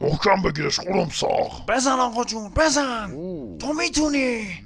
محکم بگیرش خورم ساخ. بزن آقا جون بزن. تو می‌تونی.